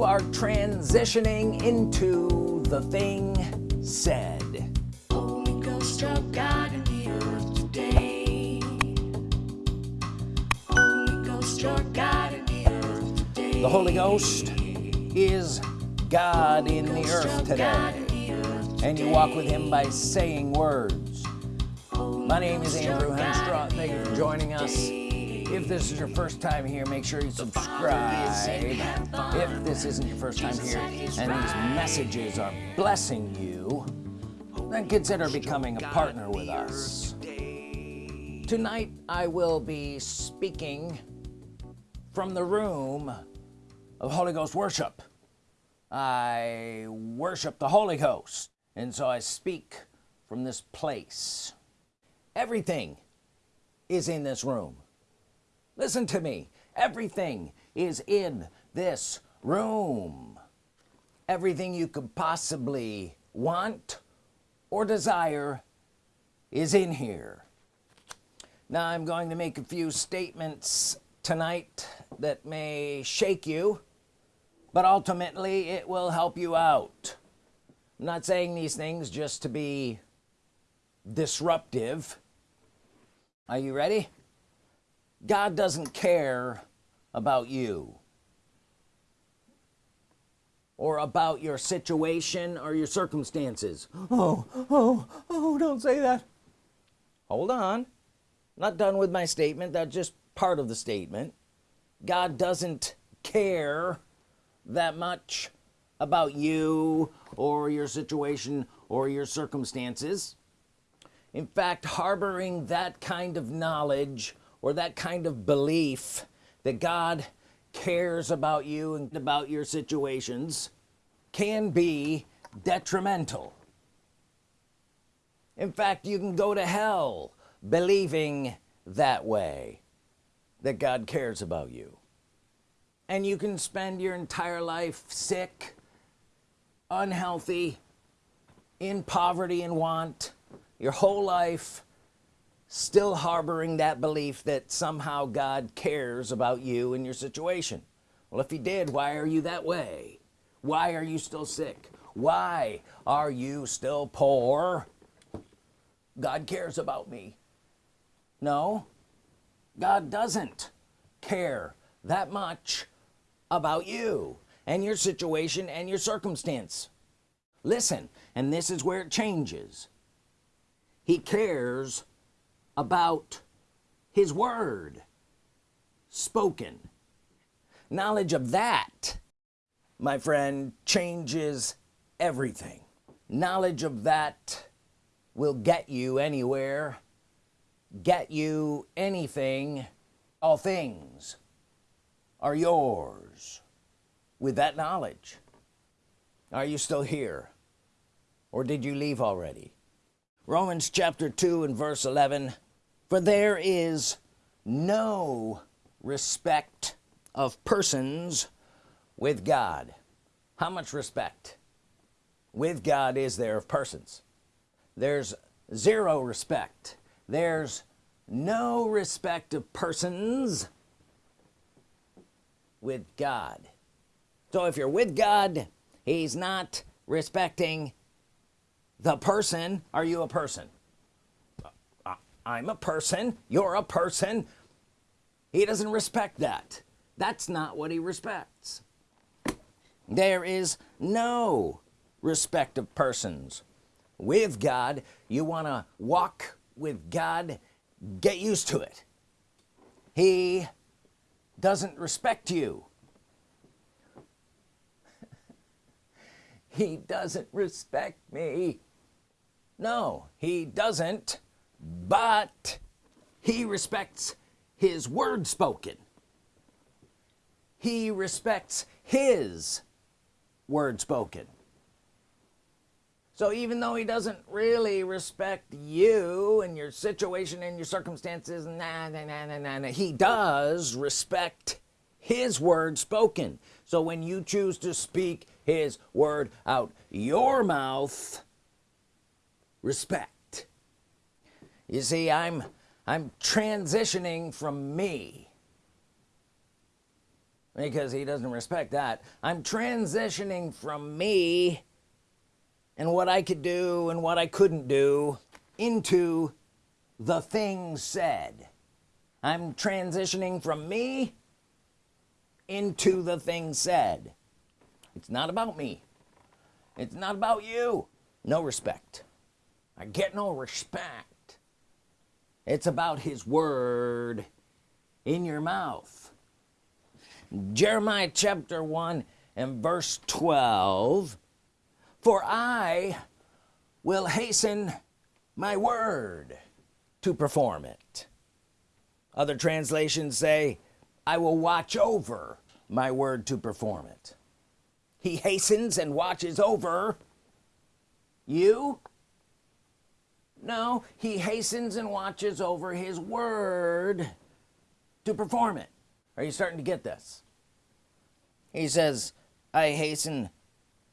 you are transitioning into the thing said Holy Ghost of God in the earth today. Holy Ghost, your God in the earth today. the Holy Ghost is God in the Ghost earth today the earth and you walk with him by saying words Holy my name is Andrew Hemstraw thank you for joining us. If this is your first time here make sure you subscribe. If this isn't your first time here and these messages are blessing you then consider becoming a partner with us. Tonight I will be speaking from the room of Holy Ghost worship. I worship the Holy Ghost and so I speak from this place. Everything is in this room listen to me. Everything is in this room. Everything you could possibly want or desire is in here. Now I'm going to make a few statements tonight that may shake you but ultimately it will help you out. I'm not saying these things just to be disruptive. Are you ready God doesn't care about you or about your situation or your circumstances. Oh oh oh don't say that. Hold on. Not done with my statement. That's just part of the statement. God doesn't care that much about you or your situation or your circumstances. In fact harboring that kind of knowledge or that kind of belief that God cares about you and about your situations can be detrimental. In fact you can go to hell believing that way that God cares about you. And you can spend your entire life sick unhealthy in poverty and want. Your whole life still harboring that belief that somehow God cares about you and your situation. Well if he did why are you that way? Why are you still sick? Why are you still poor? God cares about me. No God doesn't care that much about you and your situation and your circumstance. Listen and this is where it changes. He cares about his word spoken. Knowledge of that my friend changes everything. Knowledge of that will get you anywhere get you anything all things are yours with that knowledge. Are you still here or did you leave already Romans chapter 2 and verse 11 for there is no respect of persons with God. How much respect with God is there of persons? There's zero respect. There's no respect of persons with God. So if you're with God he's not respecting the person are you a person? Uh, I'm a person you're a person. He doesn't respect that. That's not what he respects. There is no respect of persons. With God you want to walk with God get used to it. He doesn't respect you. He doesn't respect me no he doesn't but he respects his word spoken. He respects his word spoken. So even though he doesn't really respect you and your situation and your circumstances nah, nah, nah, nah, nah, nah, he does respect his word spoken. So when you choose to speak his word out your mouth respect. You see I'm I'm transitioning from me. Because he doesn't respect that. I'm transitioning from me and what I could do and what I couldn't do into the thing said. I'm transitioning from me into the thing said. It's not about me. It's not about you. No respect I get no respect. It's about his word in your mouth. Jeremiah chapter 1 and verse 12 for I will hasten my word to perform it. Other translations say I will watch over my word to perform it. He hastens and watches over you no he hastens and watches over his word to perform it. Are you starting to get this? He says I hasten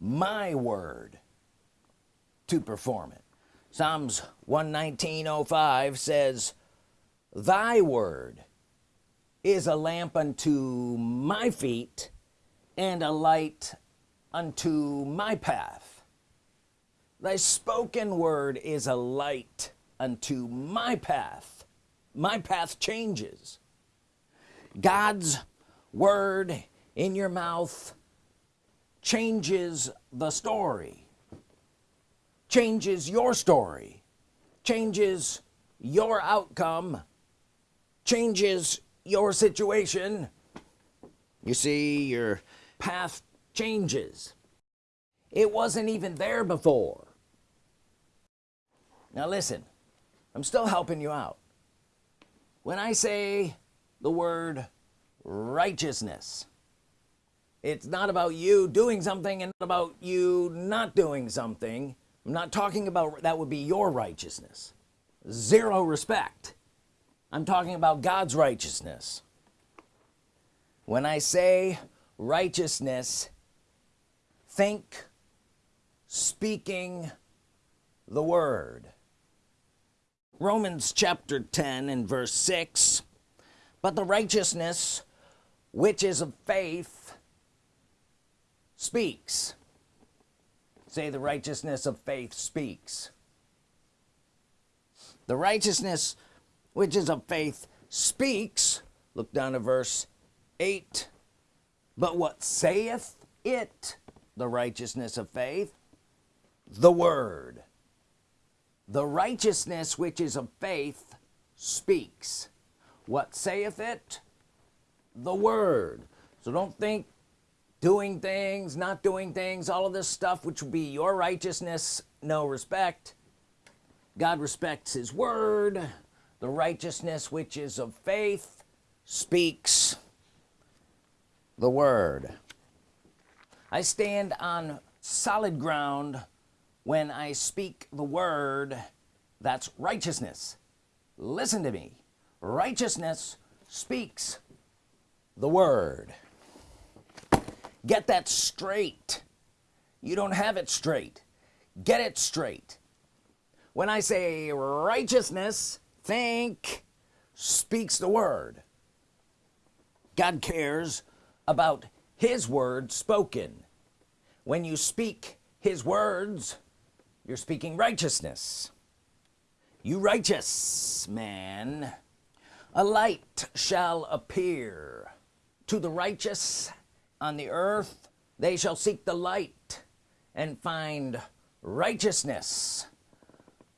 my word to perform it. Psalms 119.05 says thy word is a lamp unto my feet and a light unto my path thy spoken word is a light unto my path. My path changes. God's word in your mouth changes the story changes your story changes your outcome changes your situation. You see your path changes. It wasn't even there before now listen I'm still helping you out. When I say the word righteousness it's not about you doing something and about you not doing something. I'm not talking about that would be your righteousness. Zero respect. I'm talking about God's righteousness. When I say righteousness think speaking the word Romans chapter 10 and verse 6 but the righteousness which is of faith speaks. Say the righteousness of faith speaks. The righteousness which is of faith speaks look down to verse 8 but what saith it the righteousness of faith? The word the righteousness which is of faith speaks. What saith it? The word. So don't think doing things not doing things all of this stuff which would be your righteousness no respect. God respects his word. The righteousness which is of faith speaks the word. I stand on solid ground when I speak the word that's righteousness. Listen to me. Righteousness speaks the word. Get that straight. You don't have it straight. Get it straight. When I say righteousness think speaks the word. God cares about his word spoken. When you speak his words you're speaking righteousness. You righteous man a light shall appear to the righteous on the earth. They shall seek the light and find righteousness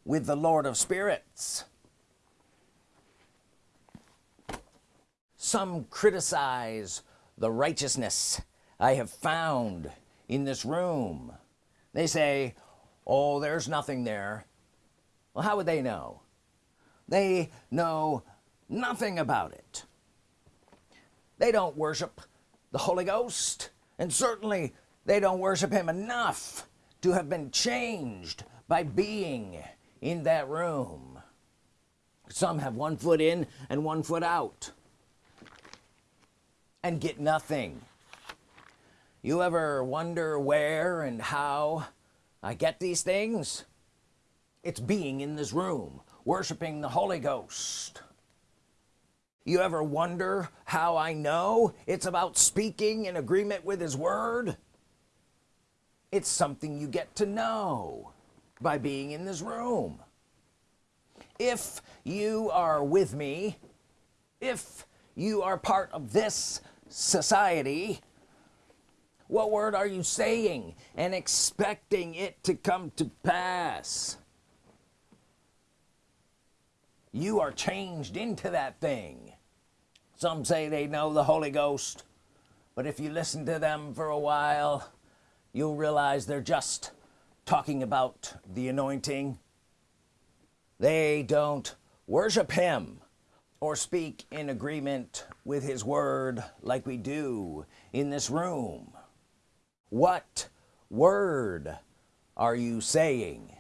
with the Lord of spirits. Some criticize the righteousness I have found in this room. They say oh there's nothing there. Well how would they know? They know nothing about it. They don't worship the Holy Ghost and certainly they don't worship him enough to have been changed by being in that room. Some have one foot in and one foot out and get nothing. You ever wonder where and how I get these things. It's being in this room worshiping the Holy Ghost. You ever wonder how I know it's about speaking in agreement with his word? It's something you get to know by being in this room. If you are with me if you are part of this society what word are you saying and expecting it to come to pass? You are changed into that thing. Some say they know the Holy Ghost but if you listen to them for a while you'll realize they're just talking about the anointing. They don't worship him or speak in agreement with his word like we do in this room what word are you saying?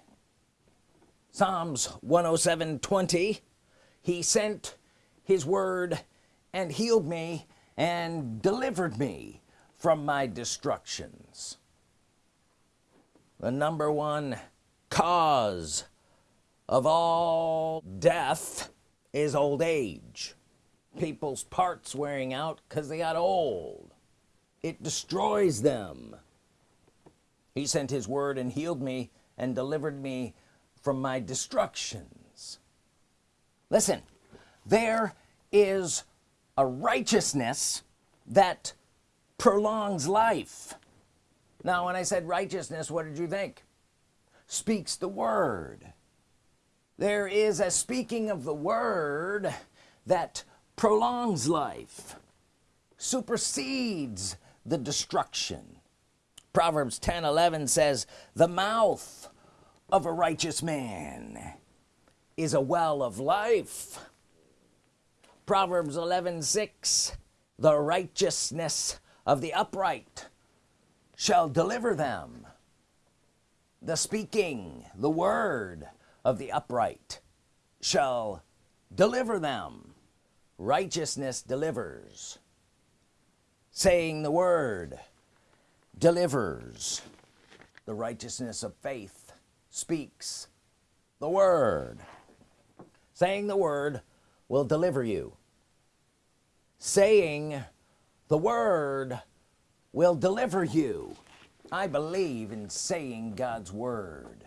Psalms 107 20 he sent his word and healed me and delivered me from my destructions. The number one cause of all death is old age. People's parts wearing out because they got old it destroys them. He sent his word and healed me and delivered me from my destructions. Listen there is a righteousness that prolongs life. Now when I said righteousness what did you think? Speaks the word. There is a speaking of the word that prolongs life supersedes the destruction. Proverbs 10 11 says the mouth of a righteous man is a well of life. Proverbs 11 6 the righteousness of the upright shall deliver them. The speaking the word of the upright shall deliver them. Righteousness delivers saying the word delivers. The righteousness of faith speaks the word. Saying the word will deliver you. Saying the word will deliver you. I believe in saying God's Word.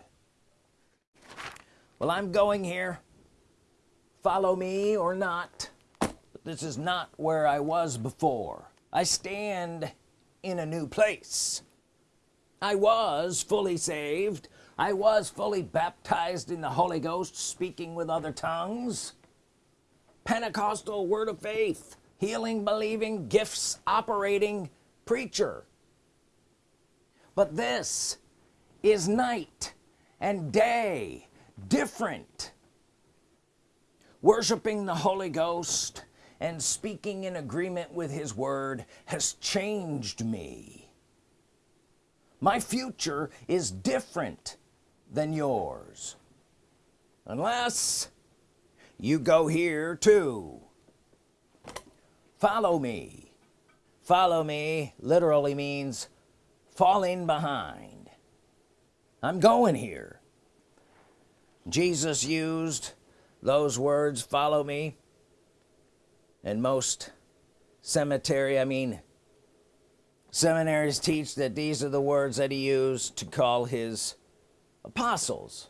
Well I'm going here. Follow me or not. This is not where I was before I stand in a new place. I was fully saved. I was fully baptized in the Holy Ghost speaking with other tongues. Pentecostal word of faith healing believing gifts operating preacher. But this is night and day different. Worshiping the Holy Ghost and speaking in agreement with his word has changed me. My future is different than yours. Unless you go here too. Follow me. Follow me literally means falling behind. I'm going here. Jesus used those words follow me and most cemetery I mean seminaries teach that these are the words that he used to call his apostles.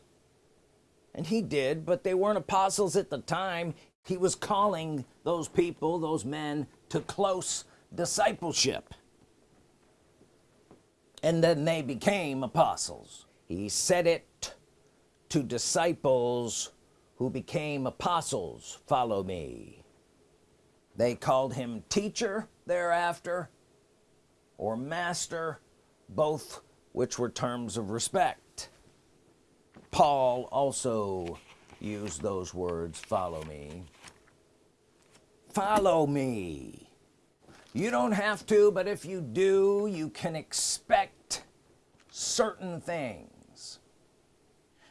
And he did but they weren't apostles at the time. He was calling those people those men to close discipleship. And then they became apostles. He said it to disciples who became apostles follow me they called him teacher thereafter or master both which were terms of respect. Paul also used those words follow me. Follow me. You don't have to but if you do you can expect certain things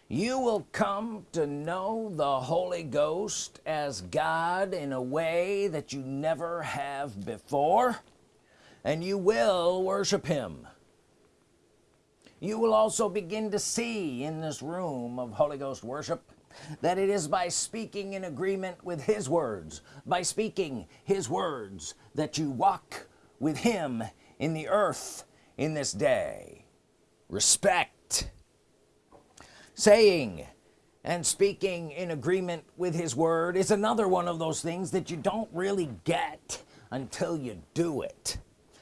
you will come to know the Holy Ghost as God in a way that you never have before and you will worship him. You will also begin to see in this room of Holy Ghost worship that it is by speaking in agreement with his words by speaking his words that you walk with him in the earth in this day. Respect saying and speaking in agreement with his word is another one of those things that you don't really get until you do it.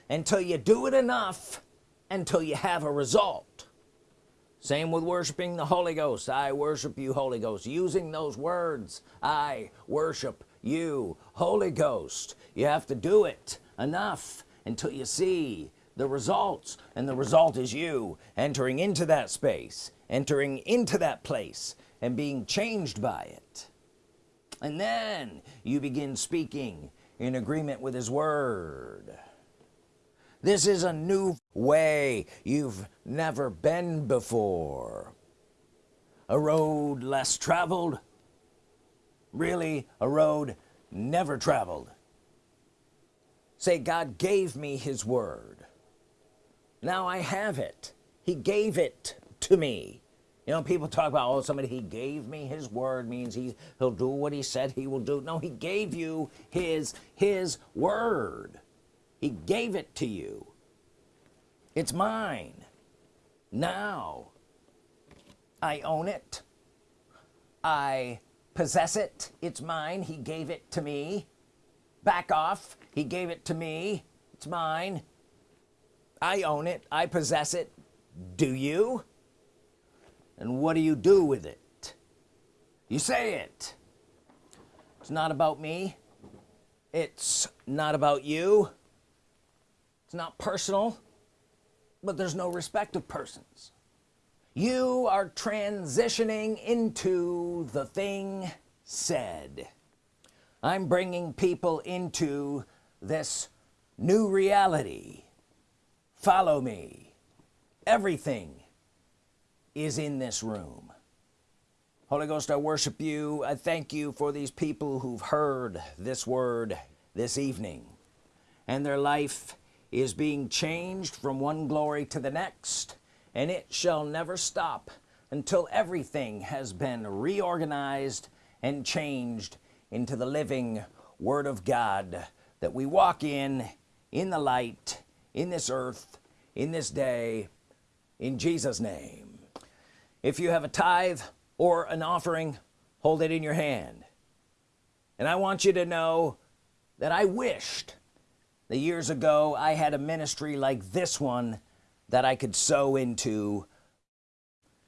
Until you do it enough until you have a result. Same with worshiping the Holy Ghost. I worship you Holy Ghost. Using those words I worship you Holy Ghost. You have to do it enough until you see the results and the result is you entering into that space entering into that place and being changed by it. And then you begin speaking in agreement with his word. This is a new way you've never been before. A road less traveled. Really a road never traveled. Say God gave me his word. Now I have it. He gave it to me you know people talk about oh somebody he gave me his word means he he'll do what he said he will do. No he gave you his his word. He gave it to you. It's mine. Now I own it. I possess it. It's mine. He gave it to me. Back off. He gave it to me. It's mine. I own it. I possess it. Do you and what do you do with it? You say it. It's not about me. It's not about you. It's not personal but there's no respect of persons. You are transitioning into the thing said. I'm bringing people into this new reality. Follow me. Everything is in this room. Holy Ghost I worship you. I thank you for these people who've heard this word this evening and their life is being changed from one glory to the next and it shall never stop until everything has been reorganized and changed into the living Word of God that we walk in in the light in this earth in this day in Jesus name if you have a tithe or an offering hold it in your hand. And I want you to know that I wished the years ago I had a ministry like this one that I could sow into.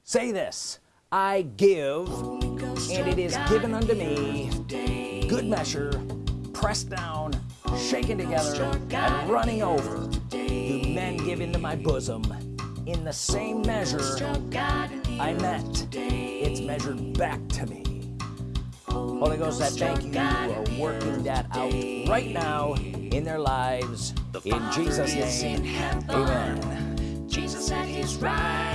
Say this I give and it is given unto me. Good measure pressed down shaken together and running over. Do men give into my bosom in the same measure I met. It's measured back to me. Holy Ghost I thank you. Are working that out right now in their lives. In Jesus name. amen. Jesus at his right